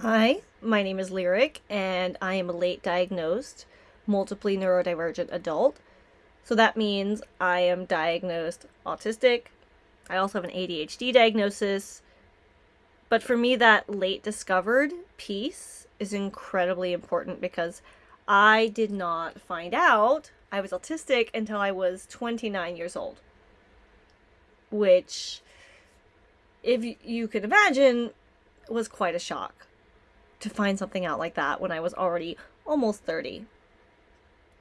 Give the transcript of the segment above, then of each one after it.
Hi, my name is Lyric, and I am a late diagnosed, multiply neurodivergent adult. So that means I am diagnosed autistic. I also have an ADHD diagnosis. But for me, that late discovered piece is incredibly important because I did not find out I was autistic until I was 29 years old. Which, if you could imagine, was quite a shock to find something out like that when I was already almost 30.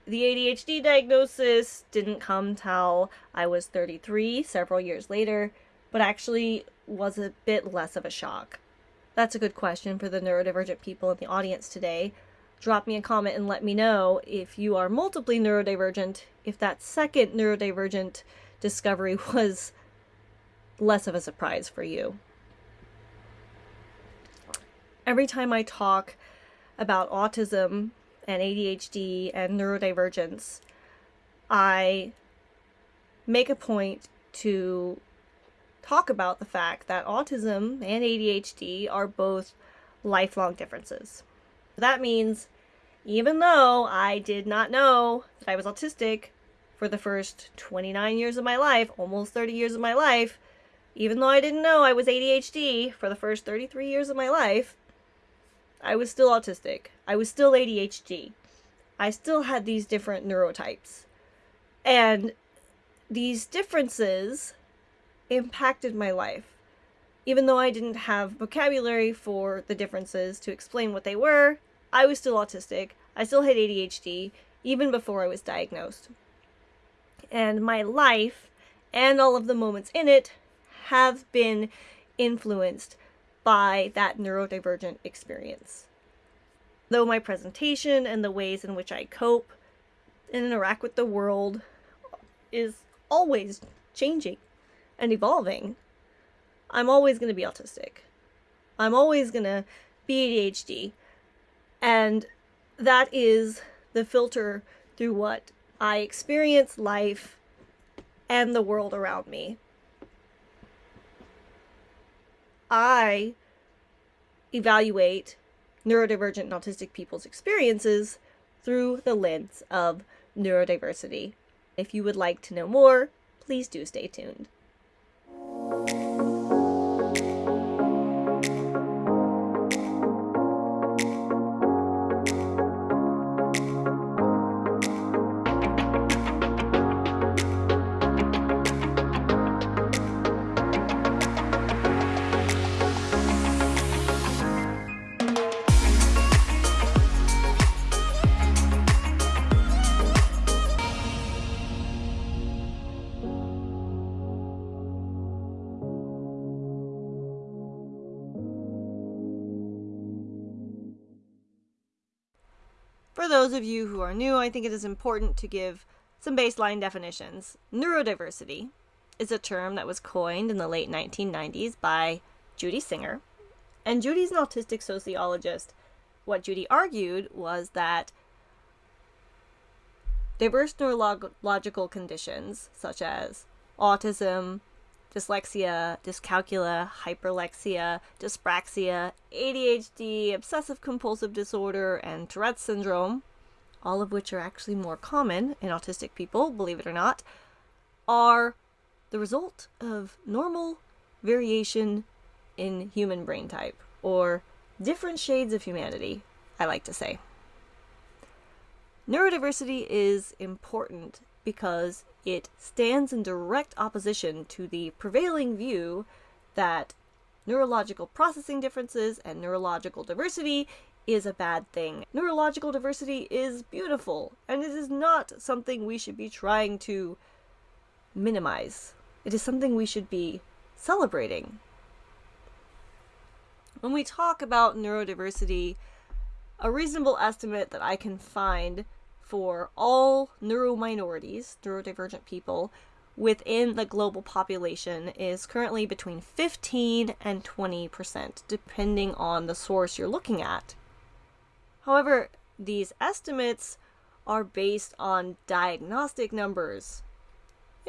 The ADHD diagnosis didn't come till I was 33, several years later, but actually was a bit less of a shock. That's a good question for the neurodivergent people in the audience today. Drop me a comment and let me know if you are multiply neurodivergent, if that second neurodivergent discovery was less of a surprise for you every time I talk about autism and ADHD and neurodivergence, I make a point to talk about the fact that autism and ADHD are both lifelong differences. That means even though I did not know that I was autistic for the first 29 years of my life, almost 30 years of my life, even though I didn't know I was ADHD for the first 33 years of my life, I was still autistic. I was still ADHD. I still had these different neurotypes. And these differences impacted my life. Even though I didn't have vocabulary for the differences to explain what they were, I was still autistic. I still had ADHD, even before I was diagnosed. And my life and all of the moments in it have been influenced by that neurodivergent experience. Though my presentation and the ways in which I cope and interact with the world is always changing and evolving, I'm always going to be autistic. I'm always going to be ADHD. And that is the filter through what I experience life and the world around me. I evaluate neurodivergent and autistic people's experiences through the lens of neurodiversity. If you would like to know more, please do stay tuned. For those of you who are new, I think it is important to give some baseline definitions. Neurodiversity is a term that was coined in the late 1990s by Judy Singer. And Judy's an autistic sociologist. What Judy argued was that diverse neurological conditions, such as autism, dyslexia, dyscalculia, hyperlexia, dyspraxia, ADHD, obsessive compulsive disorder, and Tourette's syndrome, all of which are actually more common in autistic people, believe it or not, are the result of normal variation in human brain type, or different shades of humanity, I like to say. Neurodiversity is important because it stands in direct opposition to the prevailing view that neurological processing differences and neurological diversity is a bad thing. Neurological diversity is beautiful, and it is not something we should be trying to minimize. It is something we should be celebrating. When we talk about neurodiversity, a reasonable estimate that I can find for all neurominorities, neurodivergent people, within the global population is currently between 15 and 20%, depending on the source you're looking at. However, these estimates are based on diagnostic numbers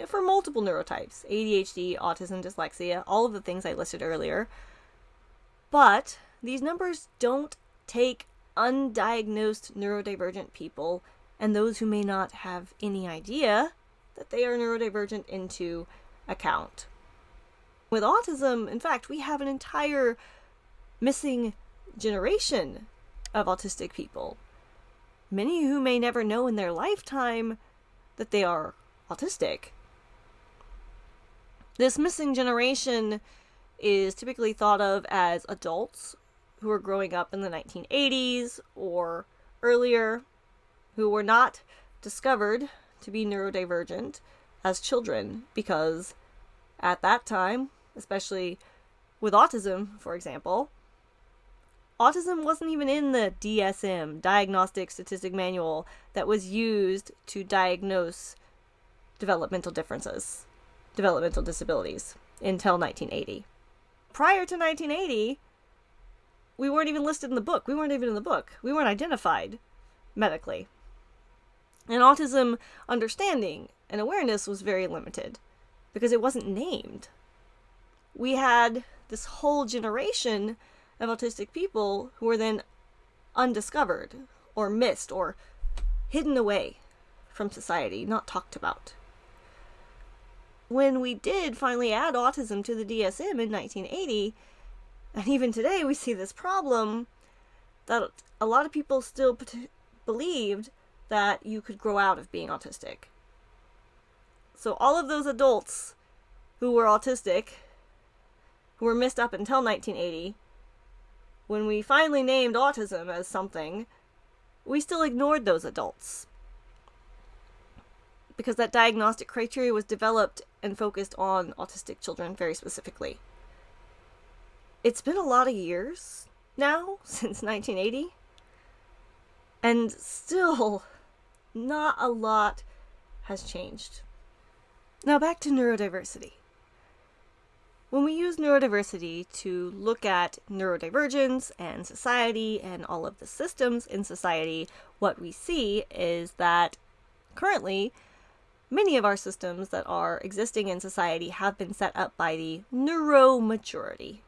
for multiple neurotypes ADHD, autism, dyslexia, all of the things I listed earlier. But these numbers don't take undiagnosed neurodivergent people and those who may not have any idea that they are neurodivergent into account. With autism, in fact, we have an entire missing generation of autistic people. Many who may never know in their lifetime that they are autistic. This missing generation is typically thought of as adults who are growing up in the 1980s or earlier, who were not discovered to be neurodivergent as children because at that time, especially with autism, for example, autism wasn't even in the DSM, Diagnostic Statistic Manual, that was used to diagnose developmental differences, developmental disabilities, until 1980. Prior to 1980, we weren't even listed in the book. We weren't even in the book. We weren't identified medically. And autism understanding and awareness was very limited because it wasn't named. We had this whole generation of autistic people who were then undiscovered or missed or hidden away from society, not talked about. When we did finally add autism to the DSM in 1980, and even today we see this problem that a lot of people still believed that you could grow out of being autistic. So all of those adults who were autistic, who were missed up until 1980, when we finally named autism as something, we still ignored those adults. Because that diagnostic criteria was developed and focused on autistic children very specifically. It's been a lot of years now, since 1980, and still not a lot has changed. Now back to neurodiversity. When we use neurodiversity to look at neurodivergence and society and all of the systems in society, what we see is that currently many of our systems that are existing in society have been set up by the neuromajority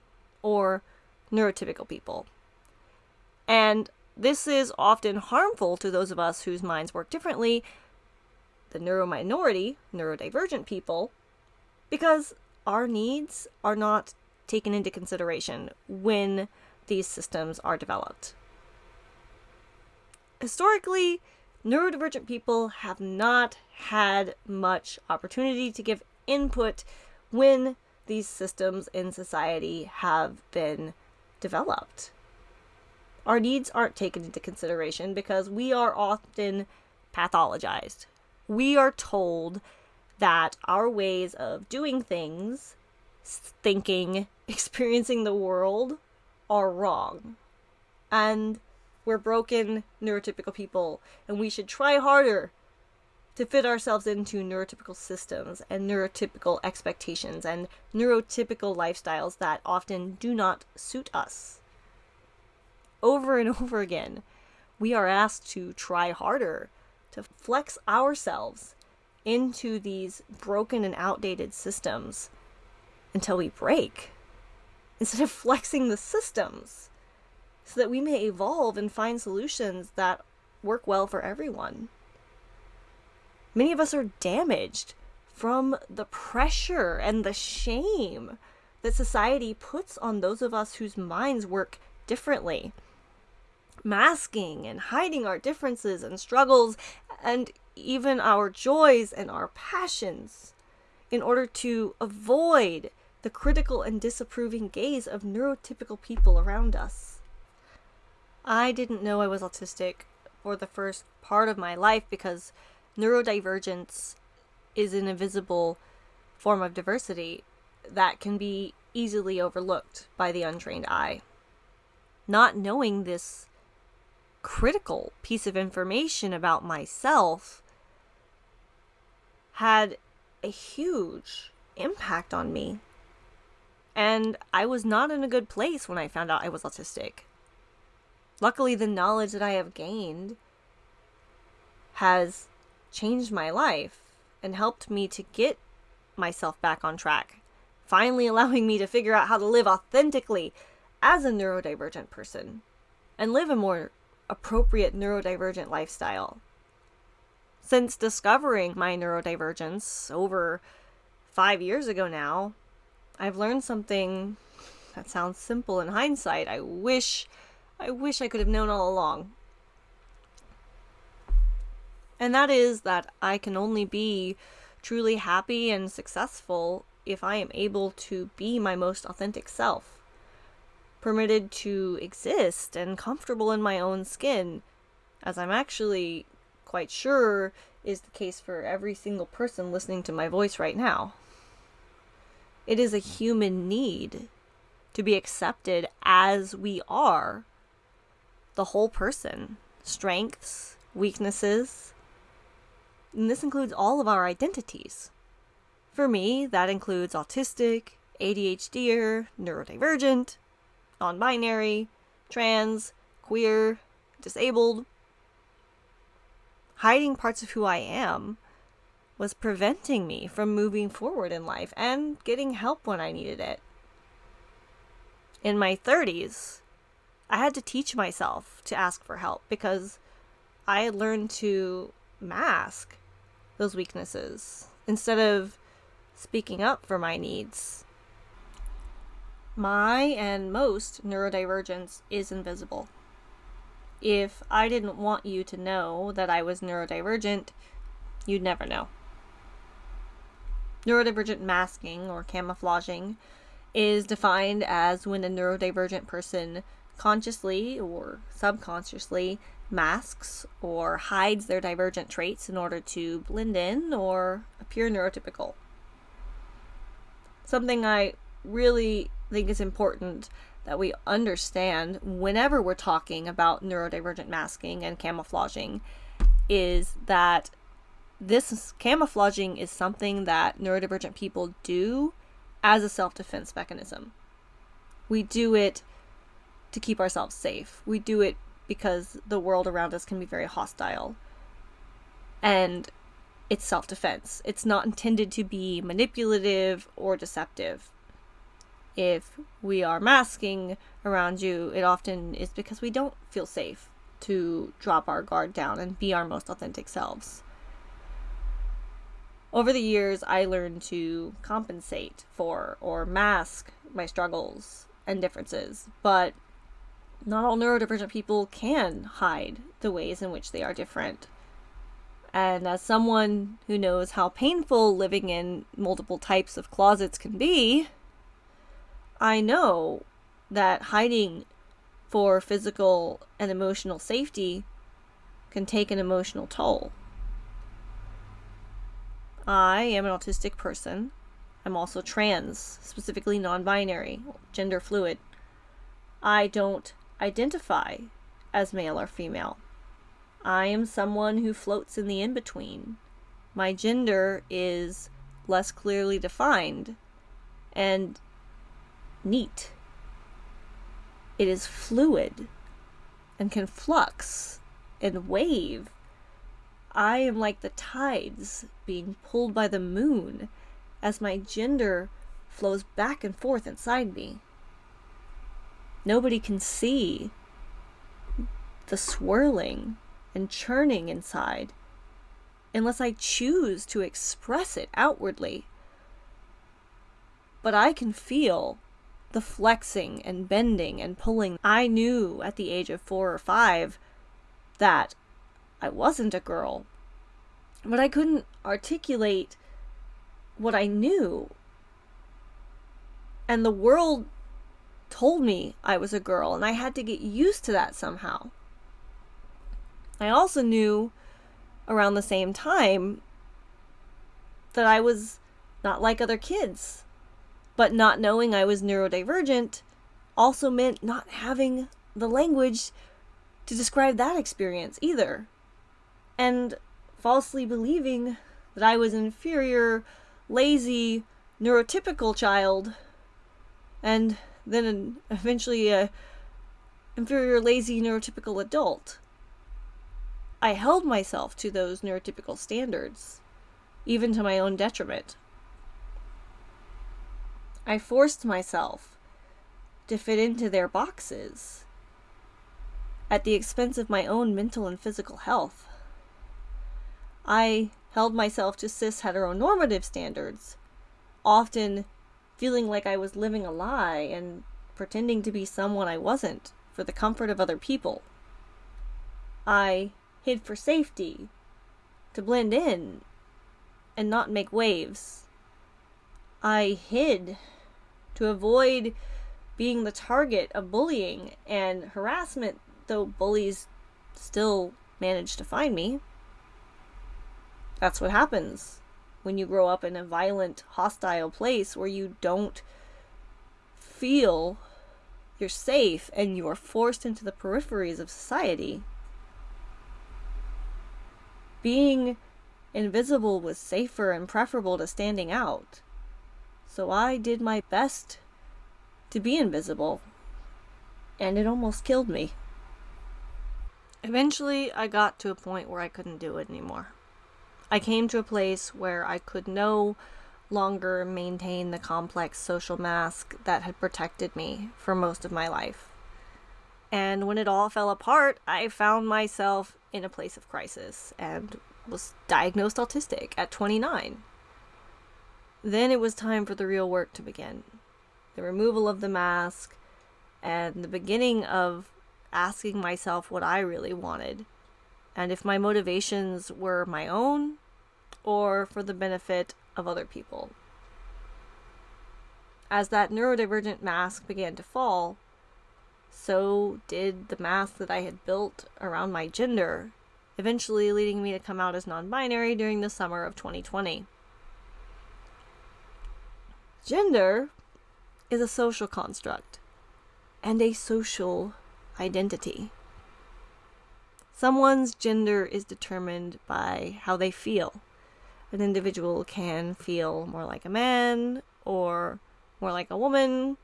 or neurotypical people. And this is often harmful to those of us whose minds work differently, the neurominority, neurodivergent people, because our needs are not taken into consideration when these systems are developed. Historically, neurodivergent people have not had much opportunity to give input when these systems in society have been developed our needs aren't taken into consideration because we are often pathologized. We are told that our ways of doing things, thinking, experiencing the world are wrong. And we're broken neurotypical people, and we should try harder to fit ourselves into neurotypical systems and neurotypical expectations and neurotypical lifestyles that often do not suit us over and over again, we are asked to try harder, to flex ourselves into these broken and outdated systems until we break, instead of flexing the systems so that we may evolve and find solutions that work well for everyone. Many of us are damaged from the pressure and the shame that society puts on those of us whose minds work differently masking and hiding our differences and struggles and even our joys and our passions in order to avoid the critical and disapproving gaze of neurotypical people around us. I didn't know I was autistic for the first part of my life because neurodivergence is an invisible form of diversity that can be easily overlooked by the untrained eye. Not knowing this critical piece of information about myself had a huge impact on me. And I was not in a good place when I found out I was autistic. Luckily, the knowledge that I have gained has changed my life and helped me to get myself back on track, finally allowing me to figure out how to live authentically as a neurodivergent person and live a more appropriate neurodivergent lifestyle. Since discovering my neurodivergence over five years ago now, I've learned something that sounds simple in hindsight. I wish, I wish I could have known all along. And that is that I can only be truly happy and successful if I am able to be my most authentic self, permitted to exist and comfortable in my own skin, as I'm actually quite sure is the case for every single person listening to my voice right now. It is a human need to be accepted as we are the whole person, strengths, weaknesses, and this includes all of our identities. For me, that includes autistic, ADHDer, neurodivergent, non binary, trans, queer, disabled. Hiding parts of who I am was preventing me from moving forward in life and getting help when I needed it. In my 30s, I had to teach myself to ask for help because I had learned to mask those weaknesses instead of speaking up for my needs. My and most neurodivergence is invisible. If I didn't want you to know that I was neurodivergent, you'd never know. Neurodivergent masking or camouflaging is defined as when a neurodivergent person consciously or subconsciously masks or hides their divergent traits in order to blend in or appear neurotypical. Something I really think it's important that we understand whenever we're talking about neurodivergent masking and camouflaging is that this camouflaging is something that neurodivergent people do as a self defense mechanism. We do it to keep ourselves safe. We do it because the world around us can be very hostile. And it's self defense. It's not intended to be manipulative or deceptive. If we are masking around you, it often is because we don't feel safe to drop our guard down and be our most authentic selves. Over the years, I learned to compensate for or mask my struggles and differences, but not all neurodivergent people can hide the ways in which they are different. And as someone who knows how painful living in multiple types of closets can be, I know that hiding for physical and emotional safety can take an emotional toll. I am an autistic person. I'm also trans, specifically non binary, gender fluid. I don't identify as male or female. I am someone who floats in the in between. My gender is less clearly defined and neat. It is fluid and can flux and wave. I am like the tides being pulled by the moon as my gender flows back and forth inside me. Nobody can see the swirling and churning inside unless I choose to express it outwardly. But I can feel the flexing and bending and pulling. I knew at the age of four or five that I wasn't a girl, but I couldn't articulate what I knew. And the world told me I was a girl, and I had to get used to that somehow. I also knew around the same time that I was not like other kids. But not knowing I was neurodivergent also meant not having the language to describe that experience either. And falsely believing that I was an inferior, lazy, neurotypical child and then eventually a inferior, lazy, neurotypical adult. I held myself to those neurotypical standards, even to my own detriment. I forced myself to fit into their boxes at the expense of my own mental and physical health. I held myself to cis heteronormative standards, often feeling like I was living a lie and pretending to be someone I wasn't for the comfort of other people. I hid for safety, to blend in and not make waves. I hid to avoid being the target of bullying and harassment, though bullies still manage to find me. That's what happens when you grow up in a violent, hostile place where you don't feel you're safe and you are forced into the peripheries of society. Being invisible was safer and preferable to standing out. So I did my best to be invisible, and it almost killed me. Eventually, I got to a point where I couldn't do it anymore. I came to a place where I could no longer maintain the complex social mask that had protected me for most of my life. And when it all fell apart, I found myself in a place of crisis and was diagnosed autistic at 29. Then it was time for the real work to begin the removal of the mask and the beginning of asking myself what I really wanted and if my motivations were my own or for the benefit of other people. As that neurodivergent mask began to fall, so did the mask that I had built around my gender, eventually leading me to come out as non binary during the summer of 2020. Gender is a social construct and a social identity. Someone's gender is determined by how they feel. An individual can feel more like a man or more like a woman.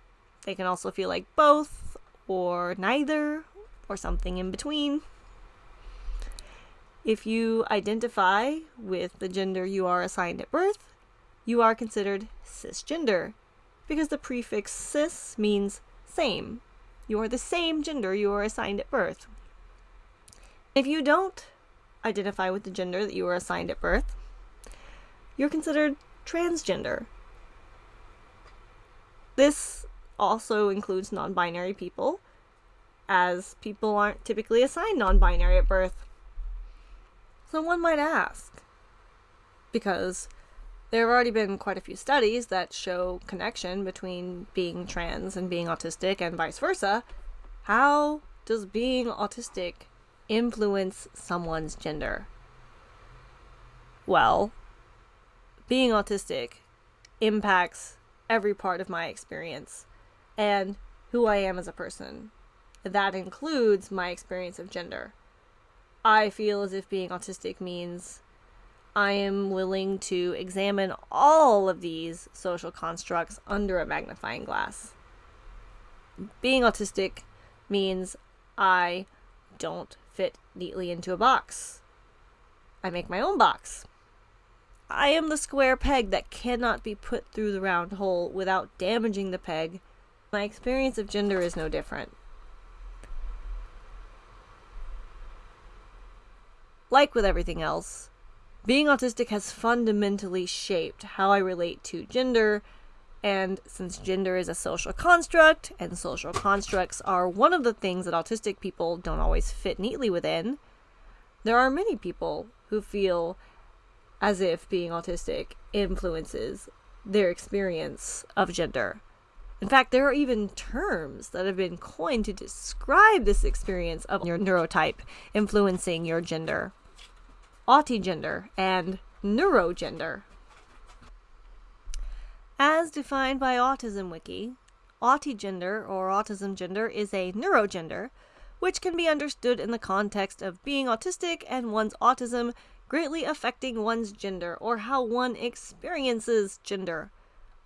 They can also feel like both or neither or something in between. If you identify with the gender you are assigned at birth, you are considered cisgender because the prefix cis means same. You are the same gender you are assigned at birth. If you don't identify with the gender that you were assigned at birth, you're considered transgender. This also includes non binary people, as people aren't typically assigned non binary at birth. So one might ask, because there have already been quite a few studies that show connection between being trans and being autistic and vice versa, how does being autistic influence someone's gender? Well, being autistic impacts every part of my experience and who I am as a person. That includes my experience of gender. I feel as if being autistic means I am willing to examine all of these social constructs under a magnifying glass. Being autistic means I don't fit neatly into a box. I make my own box. I am the square peg that cannot be put through the round hole without damaging the peg. My experience of gender is no different. Like with everything else, being autistic has fundamentally shaped how I relate to gender, and since gender is a social construct, and social constructs are one of the things that autistic people don't always fit neatly within, there are many people who feel as if being autistic influences their experience of gender. In fact, there are even terms that have been coined to describe this experience of your neurotype influencing your gender autigender and neurogender. As defined by Autism Wiki, autigender or autism gender is a neurogender, which can be understood in the context of being autistic and one's autism greatly affecting one's gender or how one experiences gender.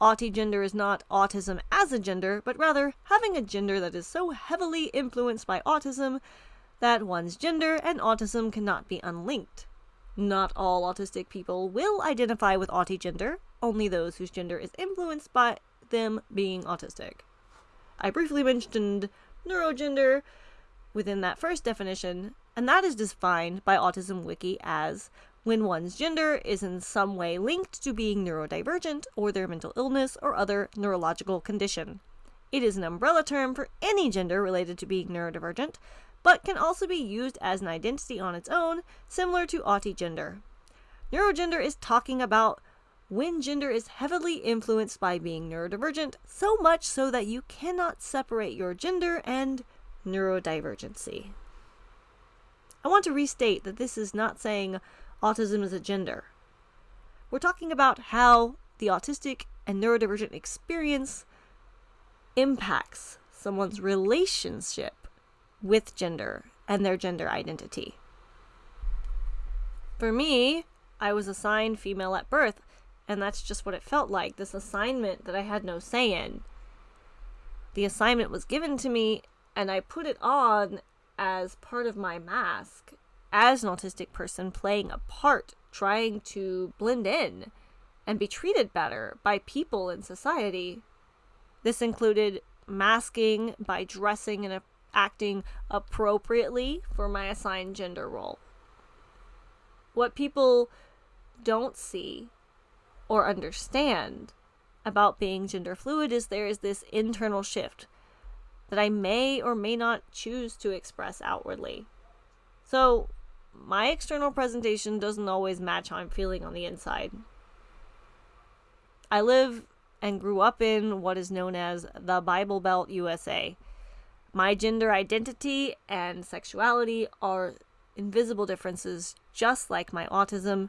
Autigender is not autism as a gender, but rather having a gender that is so heavily influenced by autism that one's gender and autism cannot be unlinked. Not all autistic people will identify with autigender, only those whose gender is influenced by them being autistic. I briefly mentioned neurogender within that first definition, and that is defined by Autism Wiki as when one's gender is in some way linked to being neurodivergent or their mental illness or other neurological condition. It is an umbrella term for any gender related to being neurodivergent, but can also be used as an identity on its own, similar to autigender. Neurogender is talking about when gender is heavily influenced by being neurodivergent, so much so that you cannot separate your gender and neurodivergency. I want to restate that this is not saying autism is a gender. We're talking about how the autistic and neurodivergent experience impacts someone's relationship with gender and their gender identity. For me, I was assigned female at birth, and that's just what it felt like this assignment that I had no say in. The assignment was given to me, and I put it on as part of my mask as an autistic person playing a part, trying to blend in and be treated better by people in society. This included masking by dressing and acting appropriately for my assigned gender role. What people don't see or understand about being gender fluid is there is this internal shift that I may or may not choose to express outwardly. So, my external presentation doesn't always match how I'm feeling on the inside. I live and grew up in what is known as the Bible Belt USA. My gender identity and sexuality are invisible differences, just like my autism,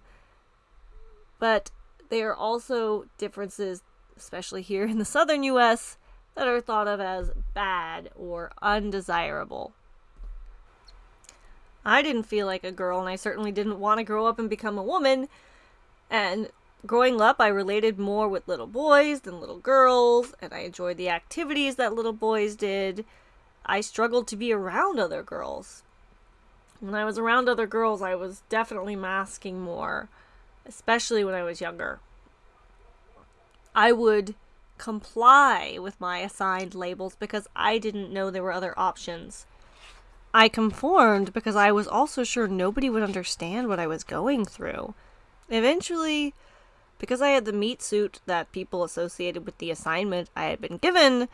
but they are also differences, especially here in the southern US, that are thought of as bad or undesirable. I didn't feel like a girl, and I certainly didn't want to grow up and become a woman. And growing up, I related more with little boys than little girls, and I enjoyed the activities that little boys did. I struggled to be around other girls. When I was around other girls, I was definitely masking more, especially when I was younger. I would comply with my assigned labels because I didn't know there were other options. I conformed because I was also sure nobody would understand what I was going through. Eventually, because I had the meat suit that people associated with the assignment I had been given,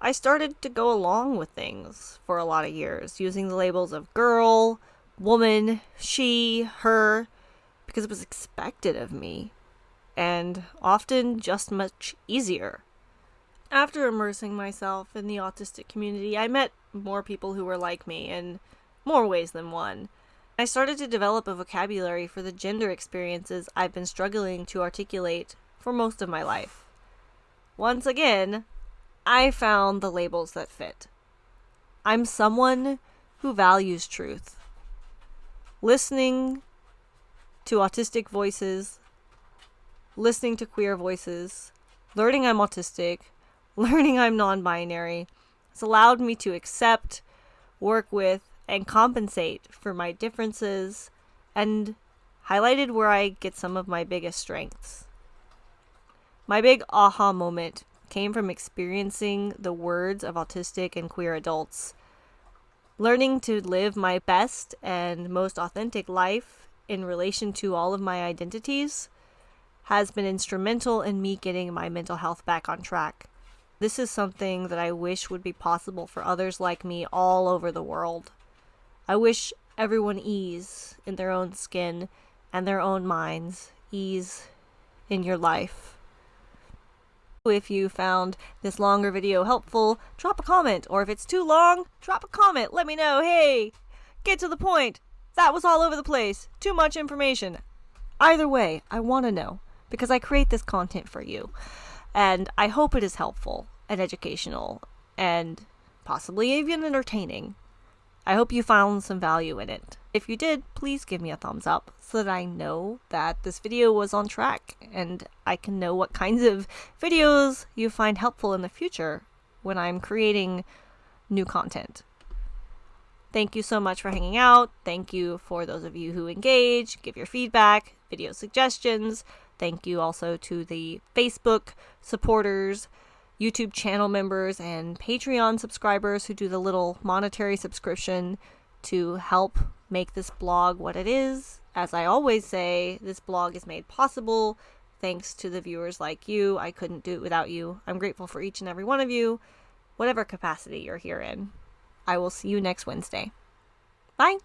I started to go along with things for a lot of years, using the labels of girl, woman, she, her, because it was expected of me, and often just much easier. After immersing myself in the autistic community, I met more people who were like me in more ways than one. I started to develop a vocabulary for the gender experiences I've been struggling to articulate for most of my life. Once again, I found the labels that fit. I'm someone who values truth. Listening to autistic voices, listening to queer voices, learning I'm autistic, learning I'm non binary, has allowed me to accept, work with, and compensate for my differences and highlighted where I get some of my biggest strengths. My big aha moment came from experiencing the words of autistic and queer adults. Learning to live my best and most authentic life in relation to all of my identities has been instrumental in me getting my mental health back on track. This is something that I wish would be possible for others like me all over the world. I wish everyone ease in their own skin and their own minds, ease in your life. If you found this longer video helpful, drop a comment, or if it's too long, drop a comment. Let me know. Hey, get to the point. That was all over the place. Too much information. Either way, I want to know because I create this content for you. And I hope it is helpful and educational and possibly even entertaining. I hope you found some value in it. If you did, please give me a thumbs up so that I know that this video was on track and I can know what kinds of videos you find helpful in the future when I'm creating new content. Thank you so much for hanging out. Thank you for those of you who engage, give your feedback, video suggestions. Thank you also to the Facebook supporters YouTube channel members and Patreon subscribers who do the little monetary subscription to help make this blog what it is. As I always say, this blog is made possible thanks to the viewers like you. I couldn't do it without you. I'm grateful for each and every one of you, whatever capacity you're here in. I will see you next Wednesday. Bye.